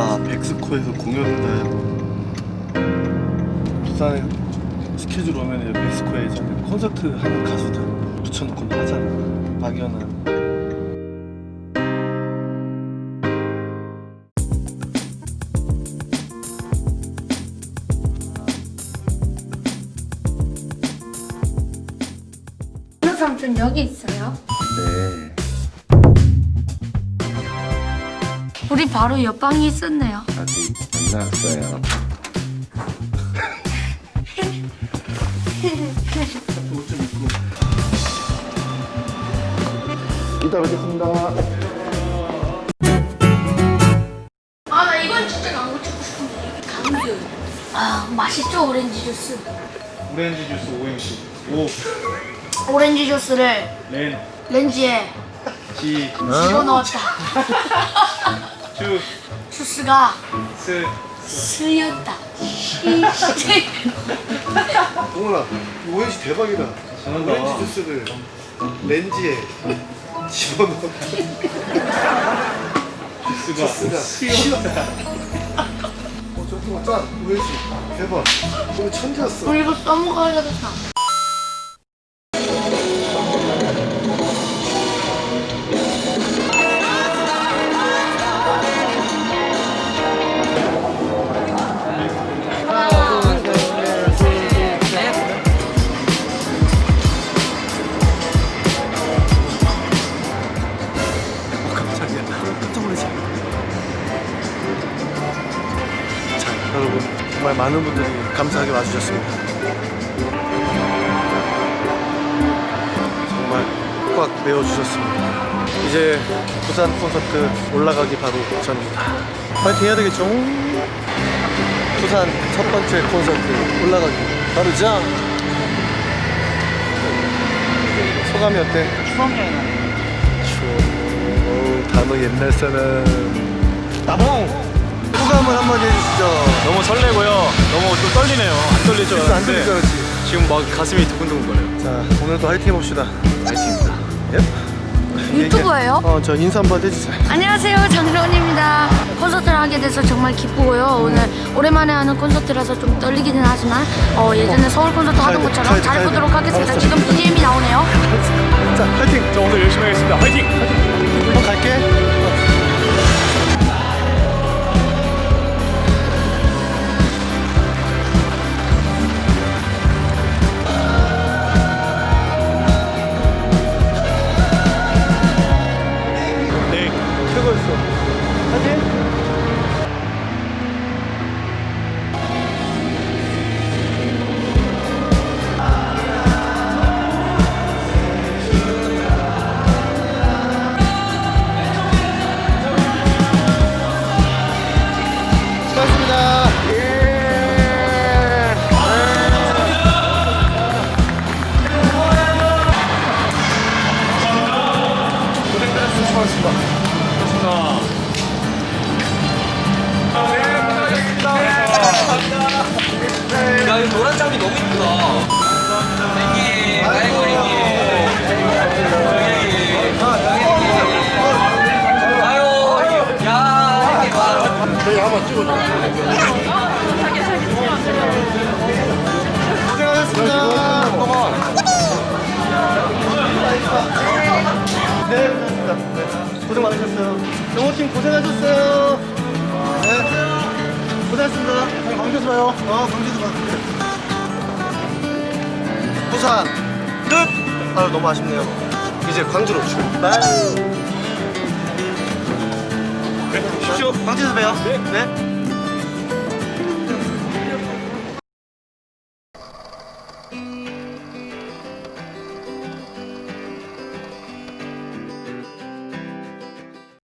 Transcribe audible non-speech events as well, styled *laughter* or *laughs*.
아 백스코에서 공연을 부산에 스케줄 오면 백스코에 이제 콘서트 하는 가수들 붙여놓고 하잖아 막연한 삼촌 여기 있어요? 네. 우리 바로 옆방에 있었네요. 아직 안 나왔어요. 이따 뵙겠습니다 아, 나 이건 진짜 광고 찍고 싶은데. 강규. 아, 맛있죠, 오렌지 주스. 오렌지 주스 오행시 오렌지 주스를 오렌지 렌즈에 집어넣었다. *laughs* 주 주스가 스. 스였다. 동훈아 오행시 대박이다. 잘한다. 오렌지 주스를 렌즈에 집어넣어. 주스가 쉬었다. 어 잠깐만 짠 오행시 대박. 오늘 천재였어. 우리 이거 써먹어야겠다. 정말 많은 분들이 감사하게 와주셨습니다 정말 꽉 메워주셨습니다 이제 부산 콘서트 올라가기 바로 전입니다 파이팅 해야 되겠죠? 부산 첫 번째 콘서트 올라가기 바로 자 소감이 어때? 추워 어우, 단어 옛날 사람 나봉! 소감을 한마디 해주시죠 너무 설레고요. 너무 좀 떨리네요. 안줄안 알았는데 알았지 지금 막 가슴이 두근두근거려요. 자 오늘도 화이팅 해봅시다 파이팅입니다. 예? 유튜버예요? 어저 인사 한번 해주세요 안녕하세요, 장정원입니다. 콘서트를 하게 돼서 정말 기쁘고요. 오늘 오랜만에 하는 콘서트라서 좀 떨리기는 하지만 어, 예전에 서울 콘서트 하던 것처럼 잘 해보도록 돼. 하겠습니다. 알았어. 지금 BGM이 나오네요. 자 화이팅 저 오늘 열심히 하겠습니다. 파이팅! 한번 갈게 노란 장비 너무 이쁘다. 저희 한번 찍어줘. 네, 고생하셨습니다. 네, 고생 많으셨어요. 영호팀 고생하셨어요. 네, 고생하셨습니다. 광주에서 봐요. 어, 광주에서 봐. 부산 끝. 아, 너무 아쉽네요. 이제 광주로 출발. 네, 쉽시오. 광주에서 봬요. 네.